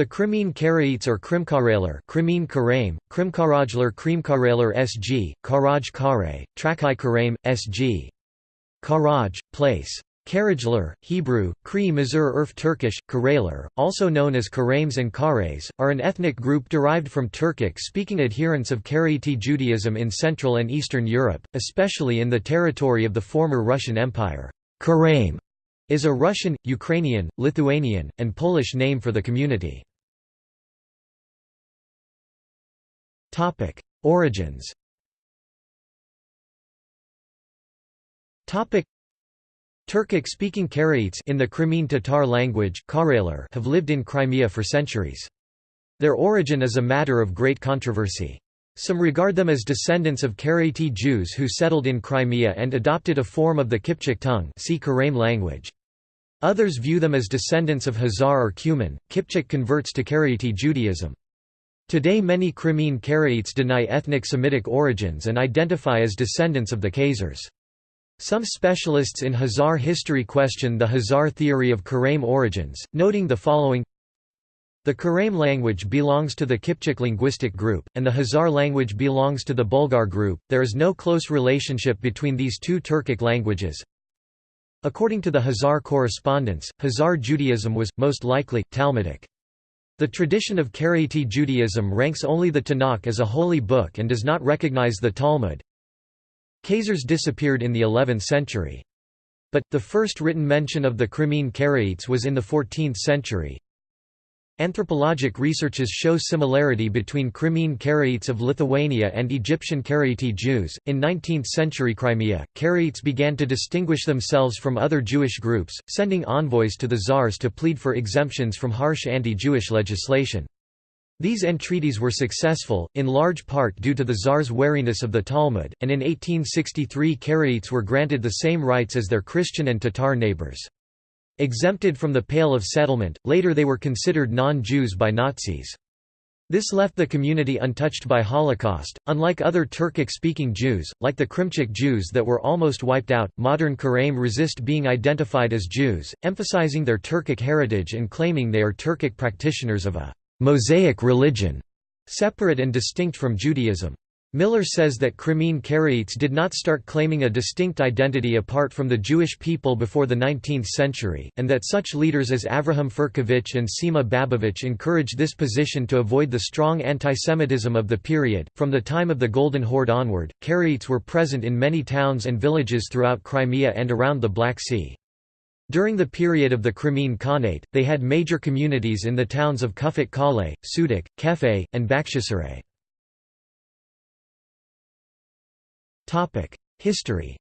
The Crimean Karaites or Krimkarailar Crimean Karaim, Krimkarajlar Krimkarailar SG, Karaj Kare, Trakai Karaim, SG. Karaj, place. Karajlar, Hebrew, Kri Mazur Urf Turkish, Karailar, also known as Karaims and Kares, are an ethnic group derived from Turkic-speaking adherents of Karaite Judaism in Central and Eastern Europe, especially in the territory of the former Russian Empire. Karaim is a Russian, Ukrainian, Lithuanian, and Polish name for the community. Origins Turkic-speaking Karaites in the Crimean Tatar language have lived in Crimea for centuries. Their origin is a matter of great controversy. Some regard them as descendants of Karaite Jews who settled in Crimea and adopted a form of the Kipchak tongue see Karaim language. Others view them as descendants of Khazar or Cuman. Kipchak converts to Karaite Judaism. Today many Crimean Karaites deny ethnic Semitic origins and identify as descendants of the Khazars. Some specialists in Khazar history question the Khazar theory of Karaim origins, noting the following The Karaim language belongs to the Kipchak linguistic group, and the Khazar language belongs to the Bulgar group. There is no close relationship between these two Turkic languages. According to the Khazar correspondence, Khazar Judaism was, most likely, Talmudic. The tradition of Karaite Judaism ranks only the Tanakh as a holy book and does not recognize the Talmud. Khazars disappeared in the 11th century. But, the first written mention of the Crimean Karaites was in the 14th century. Anthropologic researches show similarity between Crimean Karaites of Lithuania and Egyptian Karaite Jews. In 19th century Crimea, Karaites began to distinguish themselves from other Jewish groups, sending envoys to the czars to plead for exemptions from harsh anti Jewish legislation. These entreaties were successful, in large part due to the Tsar's wariness of the Talmud, and in 1863 Karaites were granted the same rights as their Christian and Tatar neighbors. Exempted from the Pale of Settlement, later they were considered non-Jews by Nazis. This left the community untouched by Holocaust. Unlike other Turkic-speaking Jews, like the Krimchak Jews that were almost wiped out, modern Karaim resist being identified as Jews, emphasizing their Turkic heritage and claiming they are Turkic practitioners of a Mosaic religion, separate and distinct from Judaism. Miller says that Crimean Karaites did not start claiming a distinct identity apart from the Jewish people before the 19th century, and that such leaders as Avraham Firkovich and Sima Babovich encouraged this position to avoid the strong antisemitism of the period. From the time of the Golden Horde onward, Karaites were present in many towns and villages throughout Crimea and around the Black Sea. During the period of the Crimean Khanate, they had major communities in the towns of Chufut Kale, Sudak, Kefe, and Bakhchisaray. History.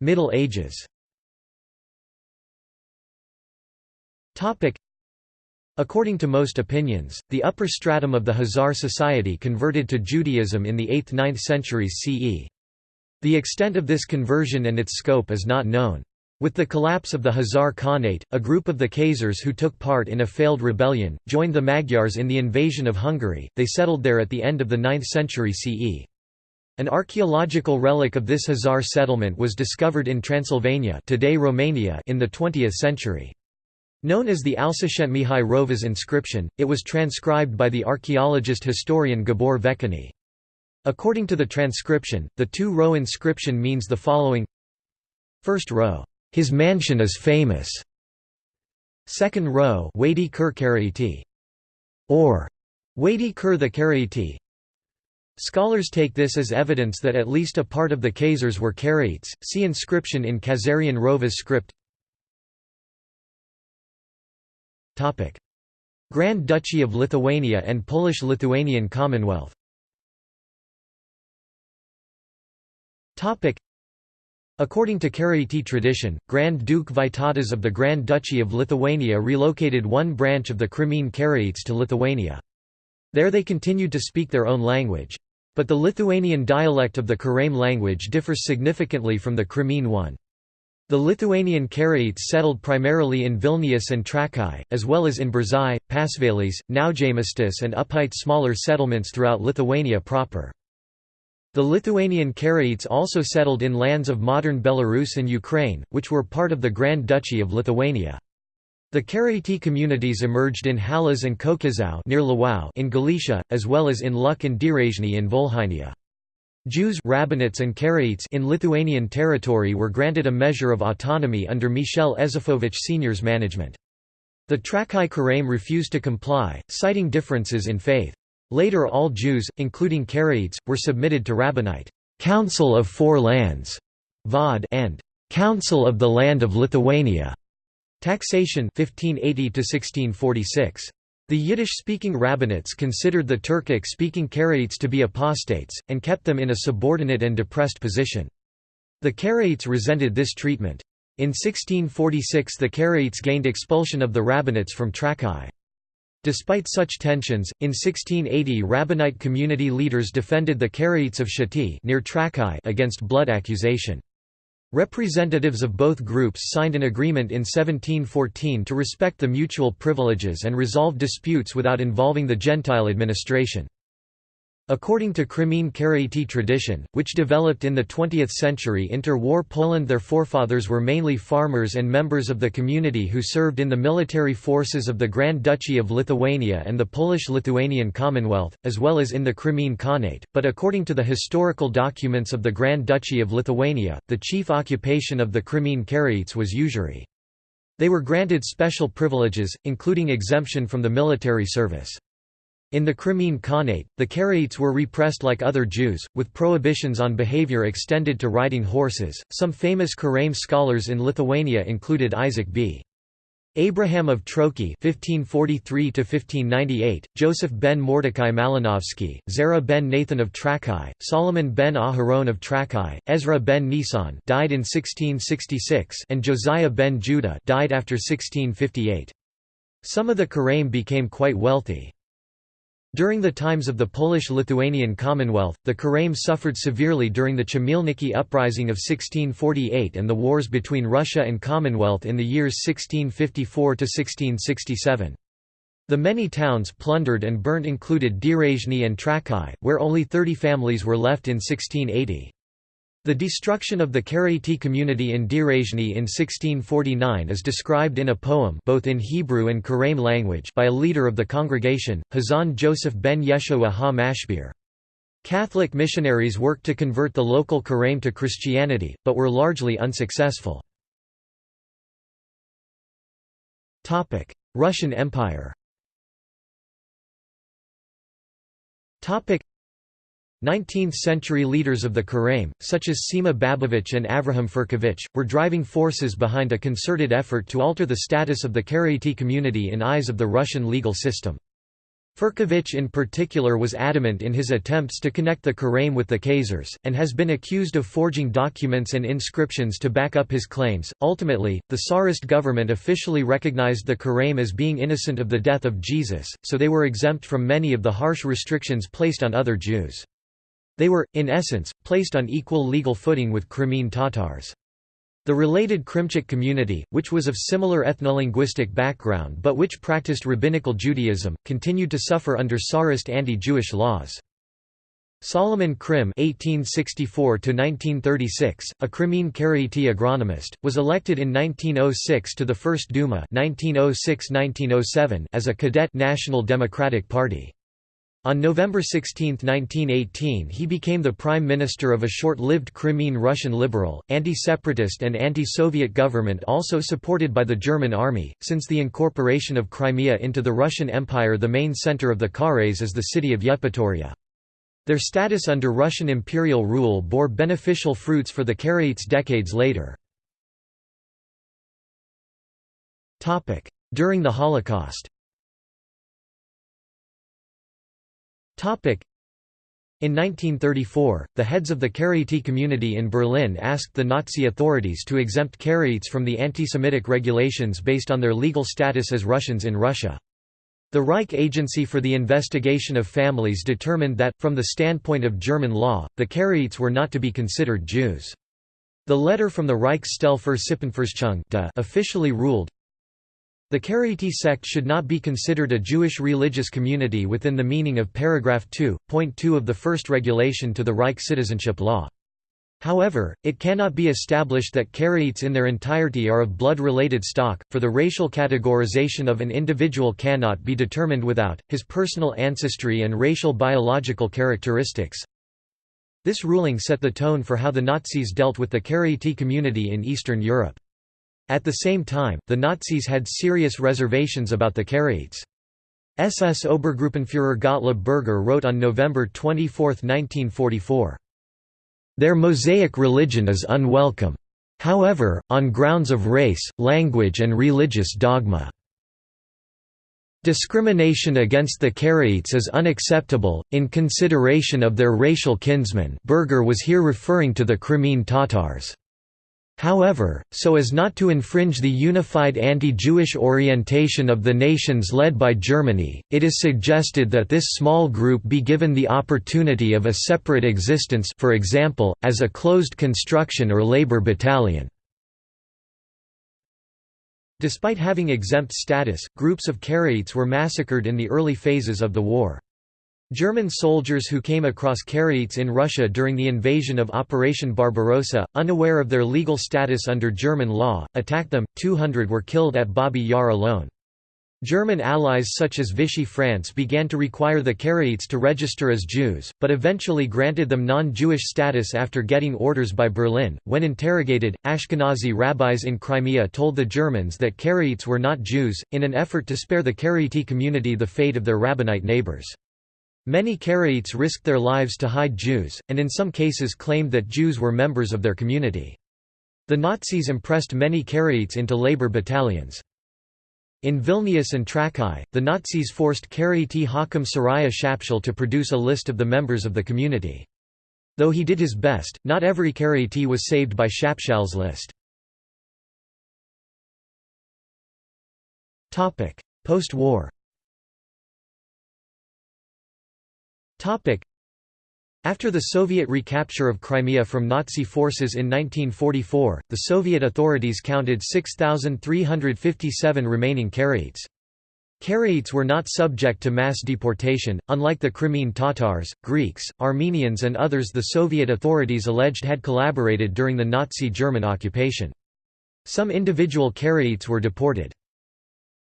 Middle Ages. According to most opinions, the upper stratum of the Khazar society converted to Judaism in the 8th–9th centuries CE. The extent of this conversion and its scope is not known. With the collapse of the Khazar Khanate, a group of the Khazars who took part in a failed rebellion, joined the Magyars in the invasion of Hungary, they settled there at the end of the 9th century CE. An archaeological relic of this Khazar settlement was discovered in Transylvania today Romania in the 20th century. Known as the Alsashent-Mihai Rovas inscription, it was transcribed by the archaeologist-historian Gabor Vechany. According to the transcription, the two-row inscription means the following First row, "'His mansion is famous' Second row Wadi Kur Karaiti, or Wadi Kur the Karaiti. Scholars take this as evidence that at least a part of the Khazars were Karaites. See inscription in Khazarian Rovas script. Topic: Grand Duchy of Lithuania and Polish-Lithuanian Commonwealth According to Karaite tradition, Grand Duke Vytautas of the Grand Duchy of Lithuania relocated one branch of the Crimean Karaites to Lithuania. There they continued to speak their own language. But the Lithuanian dialect of the Karaim language differs significantly from the Crimean one. The Lithuanian Karaites settled primarily in Vilnius and Trakai, as well as in Biržai, Pasvalys, Naujamistis and Upite smaller settlements throughout Lithuania proper. The Lithuanian Karaites also settled in lands of modern Belarus and Ukraine, which were part of the Grand Duchy of Lithuania. The Karaite communities emerged in Halas and Kokizau near Lwów in Galicia, as well as in Luk and Direzhny in Volhynia. Jews rabbinates and Karaites in Lithuanian territory were granted a measure of autonomy under Michel Ezefovich Sr.'s management. The Trakai Karaim refused to comply, citing differences in faith. Later all Jews, including Karaites, were submitted to rabbinate Council of Four Lands (Vod) and Council of the Land of Lithuania. Taxation 1580 1646. The Yiddish-speaking rabbinates considered the Turkic-speaking Karaites to be apostates, and kept them in a subordinate and depressed position. The Karaites resented this treatment. In 1646 the Karaites gained expulsion of the rabbinates from Trakai. Despite such tensions, in 1680 rabbinite community leaders defended the Karaites of Shati near Trakai against blood accusation. Representatives of both groups signed an agreement in 1714 to respect the mutual privileges and resolve disputes without involving the Gentile administration. According to Crimean Karaite tradition, which developed in the 20th century inter-war Poland their forefathers were mainly farmers and members of the community who served in the military forces of the Grand Duchy of Lithuania and the Polish-Lithuanian Commonwealth, as well as in the Crimean Khanate, but according to the historical documents of the Grand Duchy of Lithuania, the chief occupation of the Crimean Karaites was usury. They were granted special privileges, including exemption from the military service. In the Crimean Khanate, the Karaites were repressed like other Jews, with prohibitions on behavior extended to riding horses. Some famous Karaim scholars in Lithuania included Isaac B. Abraham of Troki (1543–1598), Joseph ben Mordecai Malinovsky, Zera ben Nathan of Trakai, Solomon ben Aharon of Trakai, Ezra ben Nisan (died in 1666), and Josiah ben Judah (died after 1658). Some of the Karaim became quite wealthy. During the times of the Polish-Lithuanian Commonwealth, the Karaim suffered severely during the Chmielnicki uprising of 1648 and the wars between Russia and Commonwealth in the years 1654–1667. The many towns plundered and burnt included Direzhny and Trakai, where only 30 families were left in 1680. The destruction of the Karaite community in Direzhny in 1649 is described in a poem both in Hebrew and Karaim language by a leader of the congregation, Hazan Joseph ben Yeshua ha-Mashbir. Catholic missionaries worked to convert the local Karaim to Christianity, but were largely unsuccessful. Russian Empire 19th-century leaders of the Karaim, such as Sima Babovich and Avraham Firkovich, were driving forces behind a concerted effort to alter the status of the Karaite community in eyes of the Russian legal system. Firkovich in particular was adamant in his attempts to connect the Karaim with the Khazars, and has been accused of forging documents and inscriptions to back up his claims. Ultimately, the Tsarist government officially recognized the Karaim as being innocent of the death of Jesus, so they were exempt from many of the harsh restrictions placed on other Jews. They were, in essence, placed on equal legal footing with Crimean Tatars. The related Krimchak community, which was of similar ethnolinguistic background but which practiced rabbinical Judaism, continued to suffer under Tsarist anti-Jewish laws. Solomon Krim (1864–1936), a Crimean Karaite agronomist, was elected in 1906 to the First Duma (1906–1907) as a cadet National Democratic Party. On November 16, 1918 he became the prime minister of a short-lived Crimean Russian liberal, anti-separatist and anti-Soviet government also supported by the German army. Since the incorporation of Crimea into the Russian Empire the main center of the Karaites is the city of Yevpatoria. Their status under Russian imperial rule bore beneficial fruits for the Karaites decades later. During the Holocaust In 1934, the heads of the Karaite community in Berlin asked the Nazi authorities to exempt Karaites from the anti-Semitic regulations based on their legal status as Russians in Russia. The Reich Agency for the Investigation of Families determined that, from the standpoint of German law, the Karaites were not to be considered Jews. The letter from the Reichsstelle für Sippenforschung officially ruled, The Karaite sect should not be considered a Jewish religious community within the meaning of paragraph 2.2 of the first regulation to the Reich citizenship law. However, it cannot be established that Karaites in their entirety are of blood-related stock, for the racial categorization of an individual cannot be determined without, his personal ancestry and racial biological characteristics. This ruling set the tone for how the Nazis dealt with the Karaite community in Eastern Europe. At the same time, the Nazis had serious reservations about the Karaites. SS Obergruppenführer Gottlob Berger wrote on November 24, 1944, "...their Mosaic religion is unwelcome. However, on grounds of race, language and religious dogma." Discrimination against the Karaites is unacceptable, in consideration of their racial kinsmen Berger was here referring to the Crimean Tatars. However, so as not to infringe the unified anti-Jewish orientation of the nations led by Germany, it is suggested that this small group be given the opportunity of a separate existence for example, as a closed construction or labor battalion. Despite having exempt status, groups of Karaites were massacred in the early phases of the war. German soldiers who came across Karaites in Russia during the invasion of Operation Barbarossa, unaware of their legal status under German law, attacked them, 200 were killed at Babi Yar alone. German allies such as Vichy France began to require the Karaites to register as Jews, but eventually granted them non-Jewish status after getting orders by Berlin. When interrogated, Ashkenazi rabbis in Crimea told the Germans that Karaites were not Jews, in an effort to spare the Karaite community the fate of their Rabbinite neighbors. Many Karaites risked their lives to hide Jews, and in some cases claimed that Jews were members of their community. The Nazis impressed many Karaites into labor battalions. In Vilnius and Trakai, the Nazis forced Karaite Hakim Seraya Shapshal to produce a list of the members of the community. Though he did his best, not every Karaite was saved by Shapshal's list. Post-war After the Soviet recapture of Crimea from Nazi forces in 1944, the Soviet authorities counted 6,357 remaining Karaites. Karaites were not subject to mass deportation, unlike the Crimean Tatars, Greeks, Armenians and others the Soviet authorities alleged had collaborated during the Nazi German occupation. Some individual Karaites were deported.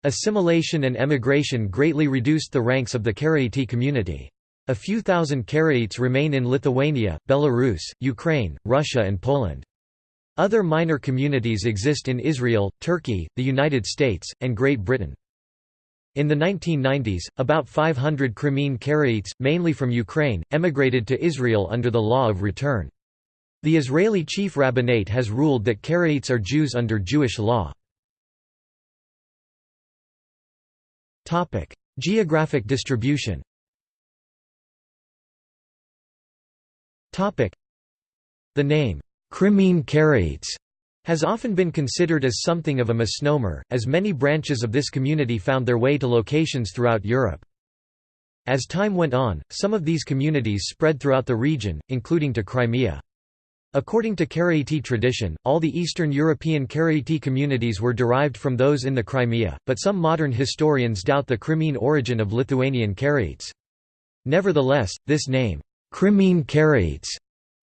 Assimilation and emigration greatly reduced the ranks of the Karaite community. A few thousand Karaites remain in Lithuania, Belarus, Ukraine, Russia and Poland. Other minor communities exist in Israel, Turkey, the United States, and Great Britain. In the 1990s, about 500 Crimean Karaites, mainly from Ukraine, emigrated to Israel under the law of return. The Israeli chief rabbinate has ruled that Karaites are Jews under Jewish law. Geographic distribution The name, Crimean Karaites, has often been considered as something of a misnomer, as many branches of this community found their way to locations throughout Europe. As time went on, some of these communities spread throughout the region, including to Crimea. According to Karaite tradition, all the Eastern European Karaite communities were derived from those in the Crimea, but some modern historians doubt the Crimean origin of Lithuanian Karaites. Nevertheless, this name, Crimean Karaites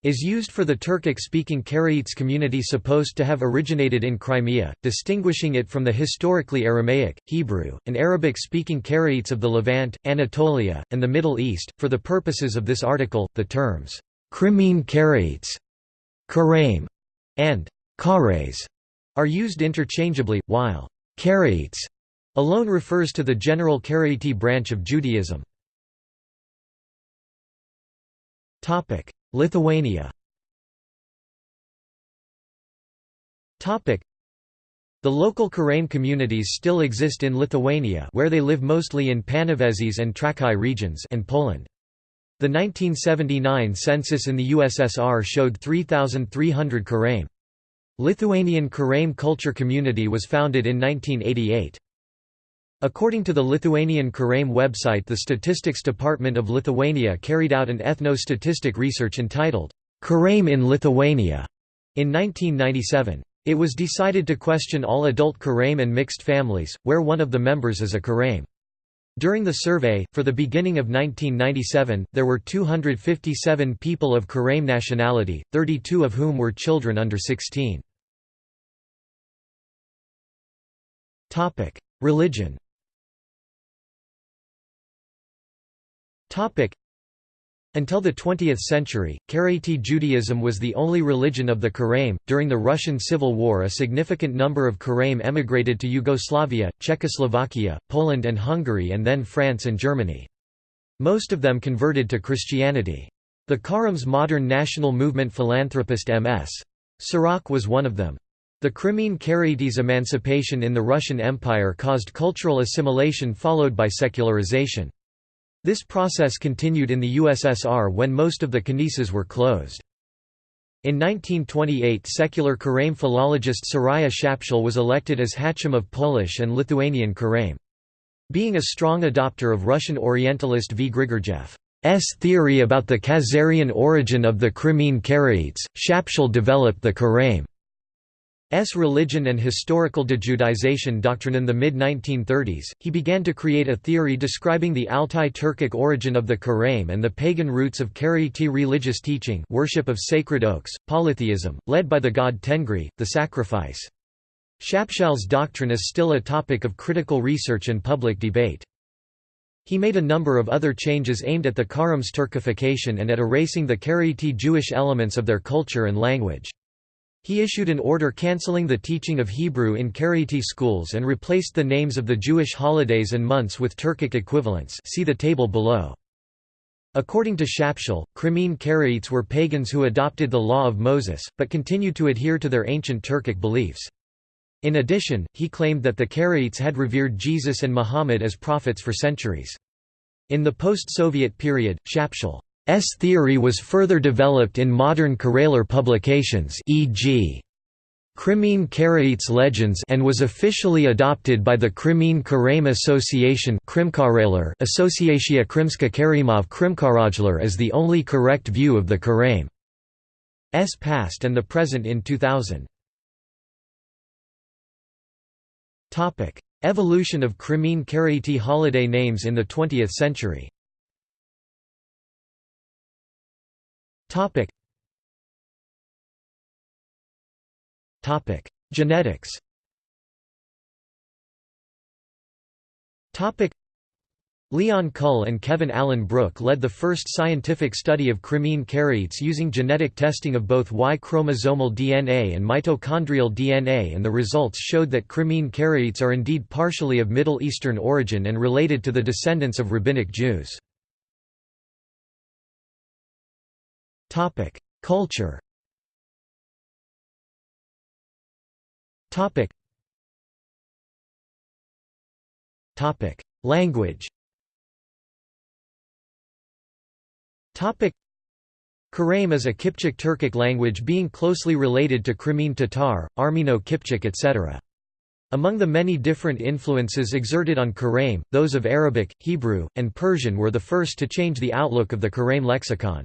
is used for the Turkic-speaking Karaites community supposed to have originated in Crimea, distinguishing it from the historically Aramaic, Hebrew, and Arabic-speaking Karaites of the Levant, Anatolia, and the Middle East. For the purposes of this article, the terms Crimean Karaites, Karaim, and Kares are used interchangeably, while Karaites alone refers to the general Karaite branch of Judaism. Lithuania The local Karaim communities still exist in Lithuania where they live mostly in Panevėžys and Trakai regions and Poland. The 1979 census in the USSR showed 3,300 Karaim. Lithuanian Karaim culture community was founded in 1988. According to the Lithuanian Karaim website the Statistics Department of Lithuania carried out an ethno-statistic research entitled, Karaim in Lithuania, in 1997. It was decided to question all adult Karaim and mixed families, where one of the members is a Karaim. During the survey, for the beginning of 1997, there were 257 people of Karaim nationality, 32 of whom were children under 16. Religion until the 20th century, Karaite Judaism was the only religion of the Karaim. During the Russian Civil War, a significant number of Karaim emigrated to Yugoslavia, Czechoslovakia, Poland, and Hungary, and then France and Germany. Most of them converted to Christianity. The Karaim's modern national movement philanthropist M.S. Sirach was one of them. The Crimean Karaites' emancipation in the Russian Empire caused cultural assimilation followed by secularization. This process continued in the USSR when most of the knisses were closed. In 1928 secular Karaim philologist Seraya Shapshal was elected as Hacham of Polish and Lithuanian Karaim. Being a strong adopter of Russian Orientalist V. Grigorjev's theory about the Khazarian origin of the Crimean Karaites, Shapshal developed the Karaim S. religion and historical dejudaization doctrine in the mid-1930s, he began to create a theory describing the Altai Turkic origin of the Karaim and the pagan roots of Karaite religious teaching worship of sacred oaks, polytheism, led by the god Tengri, the sacrifice. Shapshal's doctrine is still a topic of critical research and public debate. He made a number of other changes aimed at the Karaim's Turkification and at erasing the Karaite Jewish elements of their culture and language. He issued an order cancelling the teaching of Hebrew in Karaite schools and replaced the names of the Jewish holidays and months with Turkic equivalents see the table below. According to Shapshal, Crimean Karaites were pagans who adopted the law of Moses, but continued to adhere to their ancient Turkic beliefs. In addition, he claimed that the Karaites had revered Jesus and Muhammad as prophets for centuries. In the post-Soviet period, Shapshal theory was further developed in modern Karailar publications e.g. Crimean Karaites Legends and was officially adopted by the Crimean Karaim Association Associatia Krimska Karimov Krimkarajlar as the only correct view of the Karaim's past and the present in 2000. Evolution of Crimean Karaite holiday names in the 20th century Topic. Topic: Genetics. Topic. Leon Kull and Kevin Allen Brook led the first scientific study of Crimean Karaites using genetic testing of both Y-chromosomal DNA and mitochondrial DNA and the results showed that Crimean Karaites are indeed partially of Middle Eastern origin and related to the descendants of Rabbinic Jews. Topic: Culture. Topic. Topic: Language. Topic. Is a Kipchak Turkic language being closely related to Crimean Tatar, Armeno-Kipchak etc. Among the many different influences exerted on Karaim, those of Arabic, Hebrew, and Persian were the first to change the outlook of the Karaim lexicon.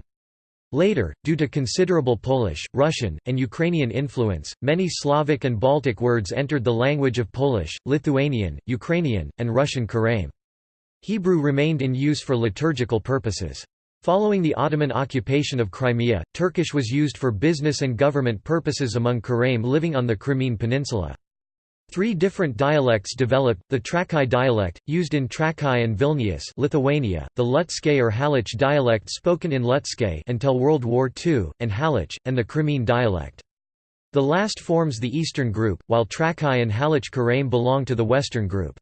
Later, due to considerable Polish, Russian, and Ukrainian influence, many Slavic and Baltic words entered the language of Polish, Lithuanian, Ukrainian, and Russian Karaim. Hebrew remained in use for liturgical purposes. Following the Ottoman occupation of Crimea, Turkish was used for business and government purposes among Karaim living on the Crimean Peninsula. Three different dialects developed, the Trakai dialect, used in Trakai and Vilnius Lithuania, the Lutske or Halych dialect spoken in Lutske until World War II, and Halych, and the Crimean dialect. The last forms the eastern group, while Trakai and Halych Karaim belong to the western group.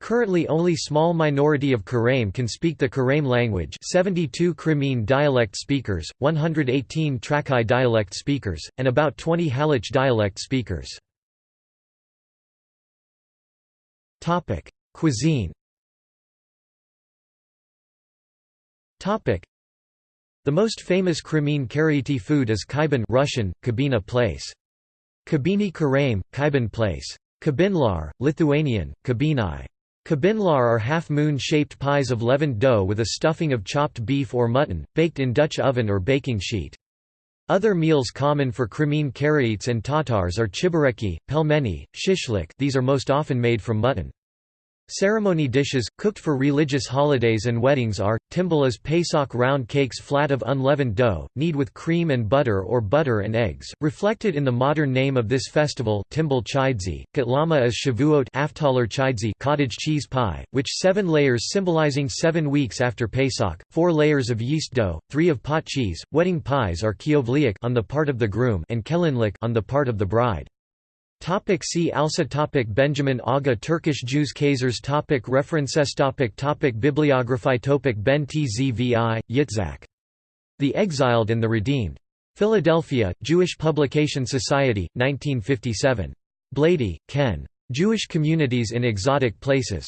Currently only small minority of Karaim can speak the Karaim language 72 Crimean dialect speakers, 118 Trakai dialect speakers, and about 20 Halych dialect speakers. Topic: Cuisine. Topic: The most famous Crimean Karaite food is kaiban Russian, kabina place. Kabini Karaim, kaiban place. Kabinlar, Lithuanian, kabinai. Kabinlar are half-moon-shaped pies of leavened dough with a stuffing of chopped beef or mutton, baked in Dutch oven or baking sheet. Other meals common for Crimean Karaites and Tatars are chebureki, pelmeni, shashlik these are most often made from mutton. Ceremony dishes, cooked for religious holidays and weddings are, timbalas Pesach round cakes flat of unleavened dough, knead with cream and butter or butter and eggs, reflected in the modern name of this festival timbal chidzi, katlama is shavuot chidzi cottage cheese pie, which seven layers symbolizing seven weeks after Pesach, four layers of yeast dough, three of pot cheese, wedding pies are kiovliak on the part of the groom and kelinlik on the part of the bride. Topic see also topic Benjamin Aga Turkish Jews Khazars topic References topic topic Bibliography topic Ben Tzvi, Yitzhak. The Exiled and the Redeemed. Philadelphia, Jewish Publication Society, 1957. Blady, Ken. Jewish Communities in Exotic Places.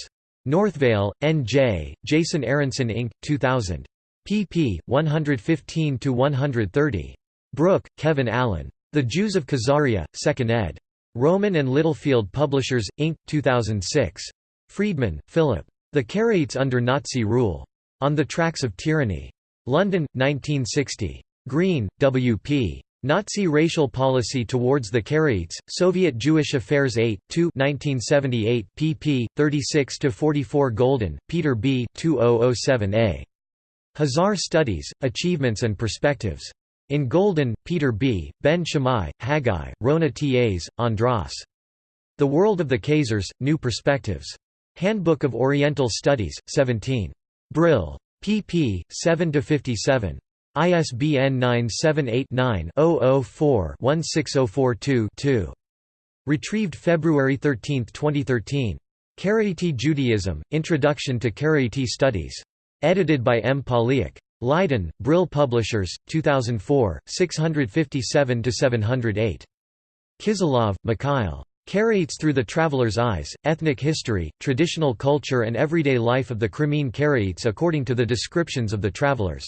Northvale, N.J., Jason Aronson Inc., 2000. pp. 115–130. Brook, Kevin Allen. The Jews of Khazaria, 2nd ed. Rowman and Littlefield Publishers, Inc., 2006. Friedman, Philip. The Karaites under Nazi Rule. On the Tracks of Tyranny. London, 1960. Green, W. P. Nazi Racial Policy Towards the Karaites, Soviet Jewish Affairs 8, 2 1978, pp. 36–44 Golden, Peter B. 2007a. Khazar Studies, Achievements and Perspectives. In Golden, Peter B., Ben Shammai, Haggai, Róna-Tas, Andras. The World of the Khazars, New Perspectives. Handbook of Oriental Studies, 17. Brill. pp. 7–57. ISBN 978-9-004-16042-2. Retrieved February 13, 2013. Karaite Judaism, Introduction to Karaite Studies. Edited by M. Poliak. Leiden, Brill Publishers, 2004, 657–708. Kizilov, Mikhail. Karaites Through the Traveler's Eyes, Ethnic History, Traditional Culture and Everyday Life of the Crimean Karaites according to the descriptions of the travelers.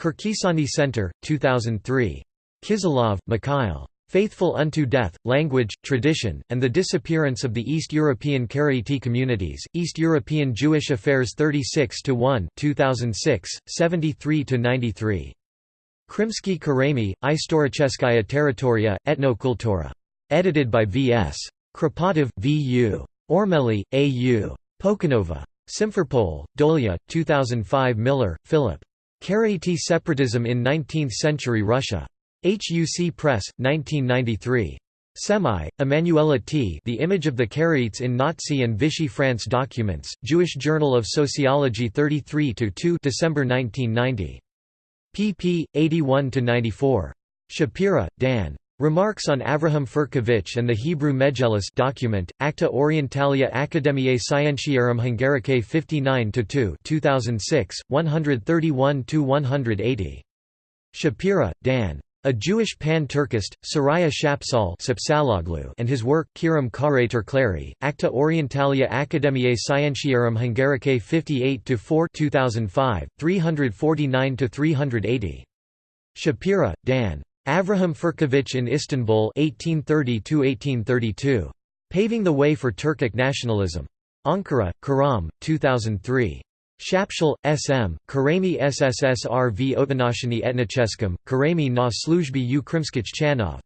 Kirkisani Center, 2003. Kizilov, Mikhail. Faithful unto Death, Language, Tradition, and the Disappearance of the East European Karaite Communities, East European Jewish Affairs 36-1 2006, 73-93. Krimsky Karami, Istoricheskaya Territoria, Etnokultura. Edited by V.S. Kropotov, V.U. Ormeli, A.U. Pokanova. Simferopol, Dolia, 2005 Miller, Philip. Karaite Separatism in Nineteenth-Century Russia. HUC Press, 1993. Semi, Emanuela T. The Image of the Karaites in Nazi and Vichy France Documents, Jewish Journal of Sociology 33-2 December 1990. pp. 81–94. Shapira, Dan. Remarks on Avraham Firkovich and the Hebrew Megillus document, Acta Orientalia Academiae Scientiarum Hungaricae 59-2 2006, 131–180. Shapira, Dan. A Jewish Pan-Turkist, Seraya Shapshal and his work Kiram Karater Clary, Acta Orientalia Academiae Scientiarum Hungaricae 58-4 2005, 349–380. Shapira, Dan. Avraham Firkovich in Istanbul 1830–1832. Paving the Way for Turkic Nationalism. Ankara, Karam, 2003. Shapshal, S.M., Karami V. Otanashiny Etnicheskum, Karami na Sluzhby Krimskich Chanov.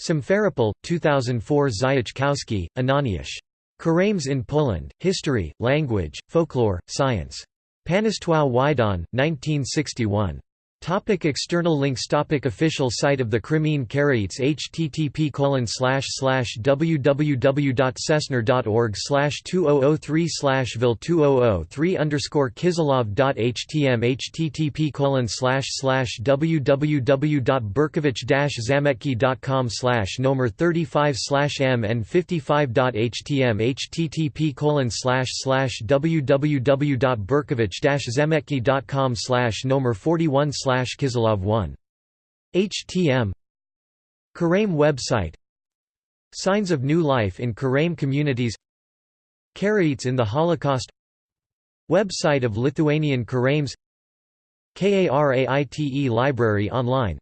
Simferopol, 2004 Zayachkowski, Ananiash. Karames in Poland, History, Language, Folklore, Science. Państwo Wydawnictwo, 1961. Topic external links Topic Official site of the Crimean Karaites http colon slash slash www.cessner.org 2003 vil 2003 underscore kiselov.htm http colon slash slash www.berkovich zametki.com slash nomer 35 slash mn55.htm http colon slash slash www.berkovich zametki.com slash nomer 41 slash Kiselov 1. HTM Karaim website. Signs of New Life in Karaim Communities. Karaites in the Holocaust. Website of Lithuanian Karaims. Karaite Library online.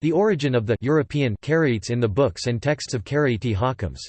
The origin of the European Karaites in the books and texts of Karaite Hakims